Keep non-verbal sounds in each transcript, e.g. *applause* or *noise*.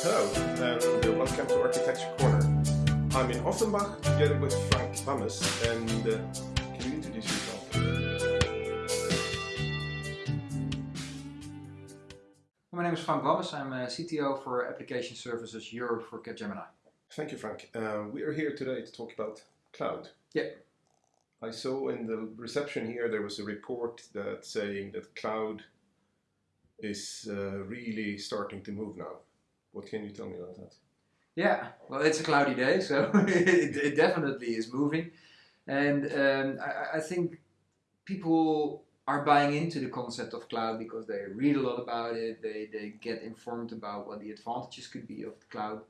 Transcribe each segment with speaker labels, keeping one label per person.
Speaker 1: Hello, and uh, welcome to Architecture Corner. I'm in Offenbach together with Frank Wammes, and uh, can you introduce yourself?
Speaker 2: My name is Frank Wammes. I'm a CTO for Application Services Europe for Capgemini.
Speaker 1: Thank you, Frank. Uh, we are here today to talk about cloud.
Speaker 2: Yeah.
Speaker 1: I saw in the reception here there was a report that saying that cloud is uh, really starting to move now. What can you tell me about that?
Speaker 2: Yeah, well, it's a cloudy day, so *laughs* it, it definitely is moving. And um, I, I think people are buying into the concept of cloud because they read a lot about it, they, they get informed about what the advantages could be of the cloud.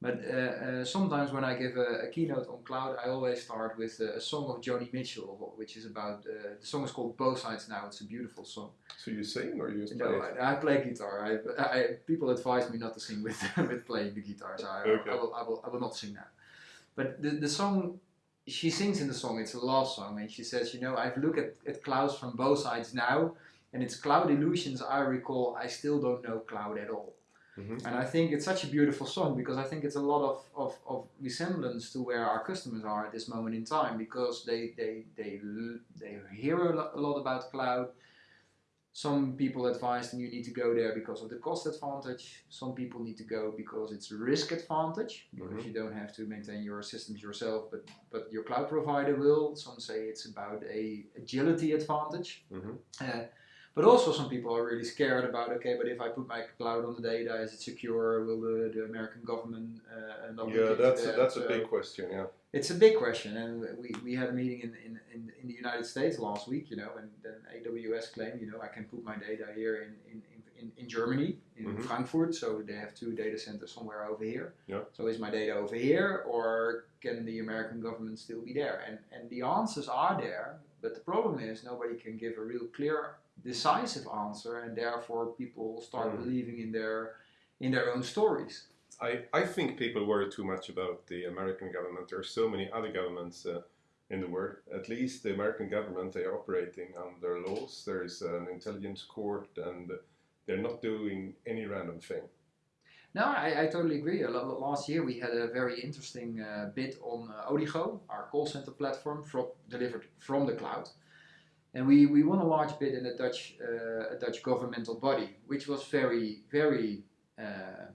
Speaker 2: But uh, uh, sometimes when I give a, a, keynote on cloud, I always start with a, a song of Joni Mitchell, which is about, uh, the song is called Both Sides Now, it's a beautiful song.
Speaker 1: So you sing or you just
Speaker 2: no,
Speaker 1: play?
Speaker 2: I, I, play guitar. I, I, people advise me not to sing with, *laughs* with playing the guitar, so I, okay. I, will, I, will, I will not sing that. But the, the song, she sings in the song, it's a love song, and she says, you know, I've looked at, at clouds from both sides now, and it's cloud illusions I recall, I still don't know cloud at all. Mm-hmm. And I think it's such a beautiful song because I think it's a lot of, of, of resemblance to where our customers are at this moment in time because they, they, they, they hear a lot about cloud. Some people advise them you need to go there because of the cost advantage. Some people need to go because it's a risk advantage because mm-hmm. you don't have to maintain your systems yourself, but, but your cloud provider will. Some say it's about a agility advantage. Mm-hmm. Uh, but also some people are really scared about, okay, but if I put my cloud on the data, is it secure? Will the, the American government uh, not
Speaker 1: Yeah, that's, a, that's a big question, yeah.
Speaker 2: It's a big question, and we, we had a meeting in, in, in, in the United States last week, you know, and then AWS claimed, you know, I can put my data here in, in, in, in Germany, in mm-hmm. Frankfurt, so they have two data centers somewhere over here.
Speaker 1: Yeah.
Speaker 2: So is my data over here, or can the American government still be there? And, and the answers are there, but the problem is nobody can give a real clear decisive answer, and therefore people start mm. believing in their in their own stories.
Speaker 1: I, I think people worry too much about the American government. There are so many other governments uh, in the world. At least the American government, they are operating under laws. There is an intelligence court, and they're not doing any random thing.
Speaker 2: No, I, I totally agree. Last year we had a very interesting uh, bit on uh, Odigo, our call center platform, from, delivered from the cloud. And we, we won a large bid in a Dutch, uh, a Dutch governmental body, which was very, very uh,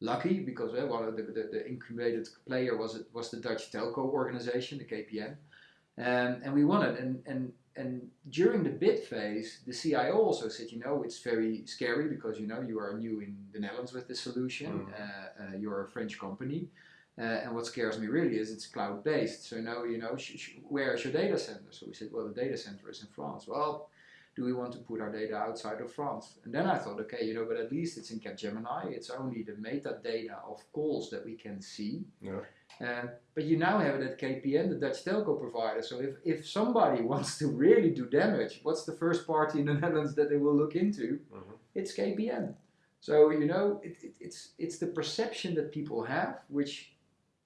Speaker 2: lucky because uh, one of the, the, the, incubated player was, it was the Dutch telco organization, the KPN. Um, and we won it. And, and, and during the bid phase, the CIO also said, you know, it's very scary because, you know, you are new in the Netherlands with this solution. Mm. you're a French company. Uh, and what scares me really is it's cloud based. So now, you know, where is your data center? So we said, well, the data center is in France. Well, do we want to put our data outside of France? And then I thought, okay, you know, but at least it's in Capgemini. It's only the metadata of calls that we can see.
Speaker 1: Yeah.
Speaker 2: Uh, but you now have it at KPN, the Dutch telco provider. So if, if somebody *laughs* wants to really do damage, what's the first party in the *laughs* Netherlands that they will look into? Mm-hmm. It's KPN. So you know, it, it, it's it's the perception that people have, which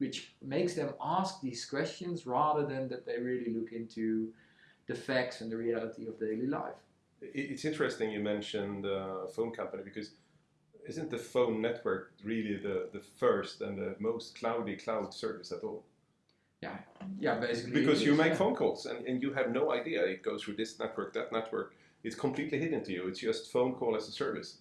Speaker 2: which makes them ask these questions rather than that they really look into the facts and the reality of daily life.
Speaker 1: It's interesting you mentioned uh, phone company because isn't the phone network really the, the first and the most cloudy cloud service at all?
Speaker 2: Yeah, yeah, basically.
Speaker 1: Because you make yeah. phone calls and, and you have no idea it goes through this network, that network. It's completely hidden to you. It's just phone call as a service.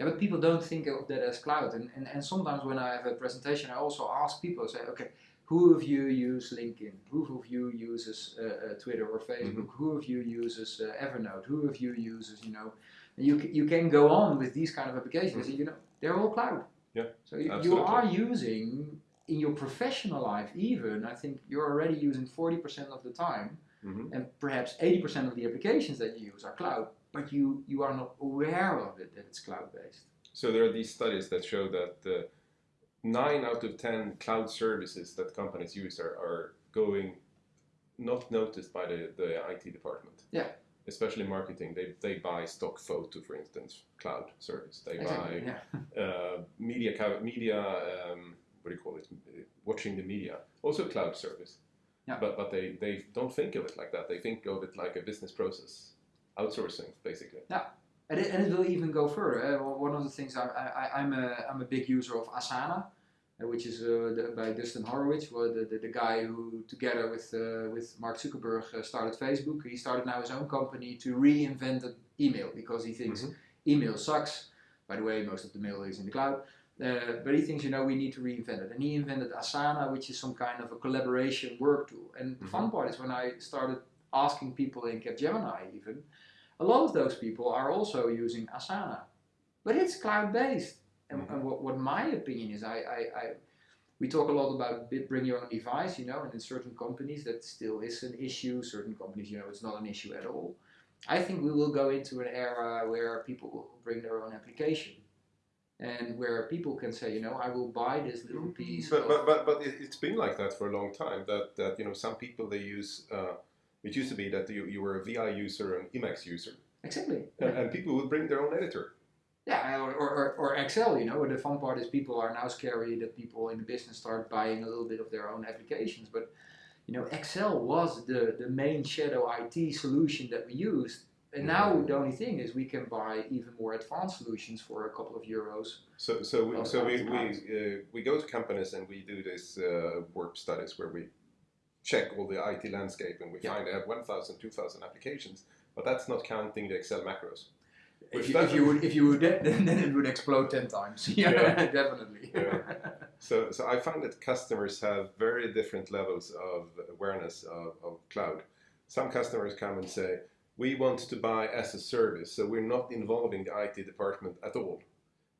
Speaker 2: Yeah, but people don't think of that as cloud. And, and, and sometimes when I have a presentation, I also ask people, say, okay, who of you use LinkedIn? Who of you uses uh, uh, Twitter or Facebook? Mm-hmm. Who of you uses uh, Evernote? Who of you uses, you know, you, you can go on with these kind of applications. Mm-hmm. You know, they're all cloud.
Speaker 1: Yeah,
Speaker 2: so you, you are using in your professional life even, I think you're already using 40% of the time mm-hmm. and perhaps 80% of the applications that you use are cloud but you, you are not aware of it that it's cloud based.
Speaker 1: So there are these studies that show that uh, nine out of ten cloud services that companies use are, are going not noticed by the, the IT department.
Speaker 2: Yeah.
Speaker 1: Especially marketing, they, they buy stock photo, for instance, cloud service. They exactly, buy yeah. *laughs* uh, media, media um, what do you call it? Watching the media, also cloud service.
Speaker 2: Yeah.
Speaker 1: But but they, they don't think of it like that. They think of it like a business process outsourcing basically.
Speaker 2: Yeah, And it, and it will even go further. Uh, one of the things I, I, I'm, a, I'm a big user of Asana, uh, which is uh, the, by Dustin Horowitz, the, the, the, guy who, together with, uh, with Mark Zuckerberg, uh, started Facebook. He started now his own company to reinvent email because he thinks mm-hmm. email sucks. By the way, most of the mail is in the cloud. Uh, but he thinks, you know, we need to reinvent it. And he invented Asana, which is some kind of a collaboration work tool. And mm-hmm. the fun part is when I started asking people in Capgemini even, a lot of those people are also using Asana. But it's cloud-based. And, mm-hmm. and what, what my opinion is, I, I, I, we talk a lot about bring your own device, you know, and in certain companies that still is an issue. Certain companies, you know, it's not an issue at all. I think we will go into an era where people will bring their own application and where people can say, you know, I will buy this little mm-hmm. piece.
Speaker 1: But but but, but it, has been like that for a long time. That that you know, some people they use. Uh, it used to be that you, you were a VI user and Emacs user.
Speaker 2: Exactly.
Speaker 1: And, and people would bring their own editor.
Speaker 2: Yeah, or, or, or Excel, you know. The fun part is people are now scary that people in the business start buying a little bit of their own applications. But, you know, Excel was the, the main shadow IT solution that we used and now the only thing is we can buy even more advanced solutions for a couple of euros.
Speaker 1: So so we, so we we, uh, we go to companies and we do this uh, work studies where we check all the IT landscape and we yeah. find they have 1,000, 2,000 applications, but that's not counting the Excel macros.
Speaker 2: If you, if you, would, if you would, *laughs* then it would explode ten times. *laughs* yeah, yeah. definitely.
Speaker 1: Yeah. So, so I find that customers have very different levels of awareness of, of cloud. Some customers come and say, we want to buy as a service, so we're not involving the IT department at all.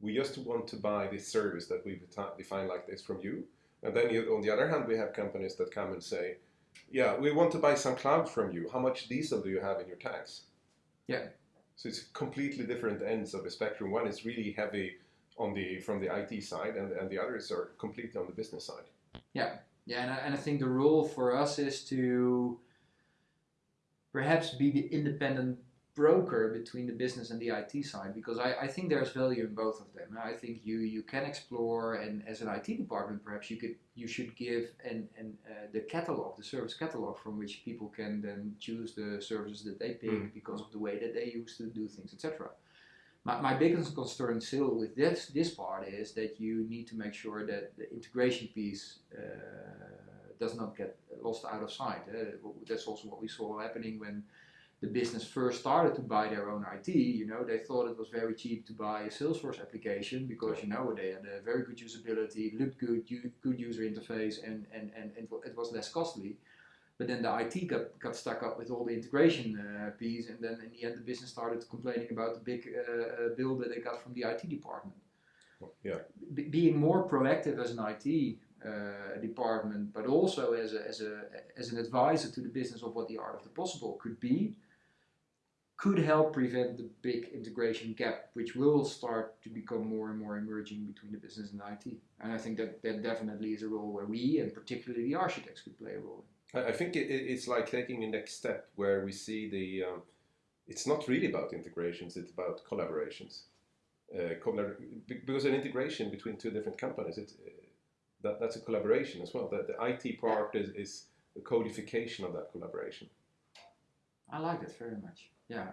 Speaker 1: We just want to buy this service that we've defined like this from you. And then you, on the other hand, we have companies that come and say, yeah, we want to buy some cloud from you. How much diesel do you have in your tanks?
Speaker 2: Yeah.
Speaker 1: So it's completely different ends of the spectrum. One is really heavy on the from the IT side, and, and the others are completely on the business side.
Speaker 2: Yeah, yeah, and I, and I think the role for us is to perhaps be the independent broker between the business and the IT side because I, I think there's value in both of them. I think you you can explore and as an IT department perhaps you could you should give and and uh, the catalog the service catalog from which people can then choose the services that they pick mm. because of the way that they used to do things etc. My, my biggest concern still with this this part is that you need to make sure that the integration piece uh, does not get lost out of sight. Uh, that's also what we saw happening when the business first started to buy their own IT. You know, they thought it was very cheap to buy a Salesforce application because you know they had a very good usability, looked good, good user interface, and and and it was less costly. But then the IT got, got stuck up with all the integration uh, piece, and then in the end, the business started complaining about the big uh, uh bill that they got from the IT department.
Speaker 1: Yeah.
Speaker 2: being more proactive as an IT uh, department, but also as, a, as, a, as an advisor to the business of what the art of the possible could be, could help prevent the big integration gap, which will start to become more and more emerging between the business and IT. And I think that that definitely is a role where we, and particularly the architects, could play a role.
Speaker 1: I think it's like taking the next step where we see the. Um, it's not really about integrations; it's about collaborations. Uh, because an integration between two different companies, it's that, that's a collaboration as well. The, the IT part is, is the codification of that collaboration.
Speaker 2: I like that very much. Yeah.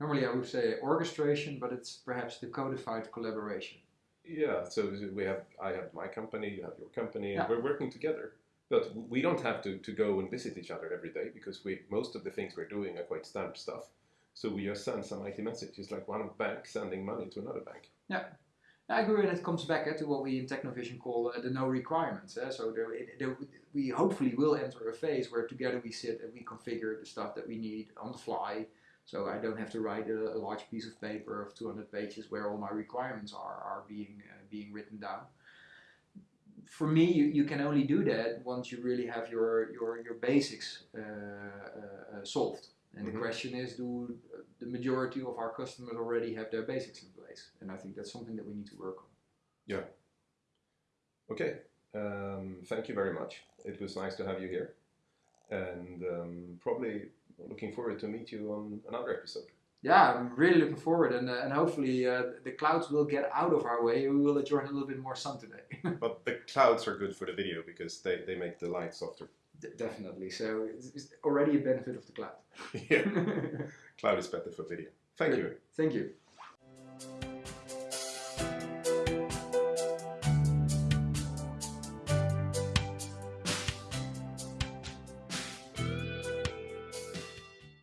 Speaker 2: Normally I would say orchestration, but it's perhaps the codified collaboration.
Speaker 1: Yeah, so we have I have my company, you have your company, and yeah. we're working together. But we don't have to, to go and visit each other every day because we most of the things we're doing are quite standard stuff. So we just send some IT messages like one bank sending money to another bank.
Speaker 2: Yeah. I agree, and it comes back uh, to what we in Technovision call uh, the no requirements. Uh, so there, it, there, we hopefully will enter a phase where together we sit and we configure the stuff that we need on the fly. So I don't have to write a, a large piece of paper of 200 pages where all my requirements are, are being, uh, being written down. For me, you, you can only do that once you really have your, your, your basics uh, uh, solved. And mm-hmm. the question is, do the majority of our customers already have their basics in place? And I think that's something that we need to work on.
Speaker 1: Yeah. Okay. Um, thank you very much. It was nice to have you here, and um, probably looking forward to meet you on another episode.
Speaker 2: Yeah, I'm really looking forward, and uh, and hopefully uh, the clouds will get out of our way. We will enjoy a little bit more sun today. *laughs*
Speaker 1: but the clouds are good for the video because they, they make the light softer.
Speaker 2: D definitely. So it's, it's, already a benefit of the cloud. *laughs*
Speaker 1: yeah, *laughs* cloud is better for video. Thank you.
Speaker 2: Thank you.